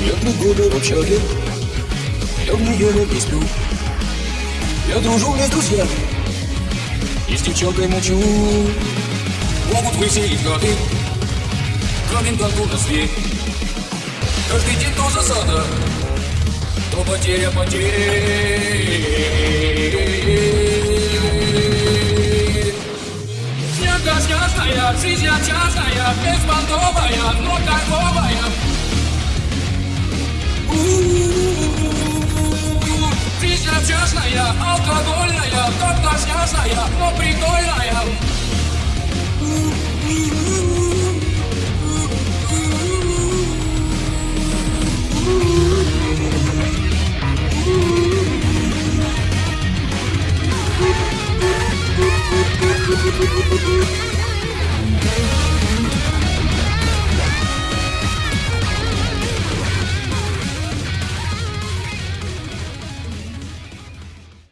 Нет года в общаге Я в нее не сплю Я дружу не с друзьями. И с девчонкой молчу Могут выселить годы. Коменданту на свет. Каждый день то засада То потеря потерь. Снега снежная, жизнь частная, беспонтовая, но кайфовая грязная, алкогольная, как-то связная, но прикольная.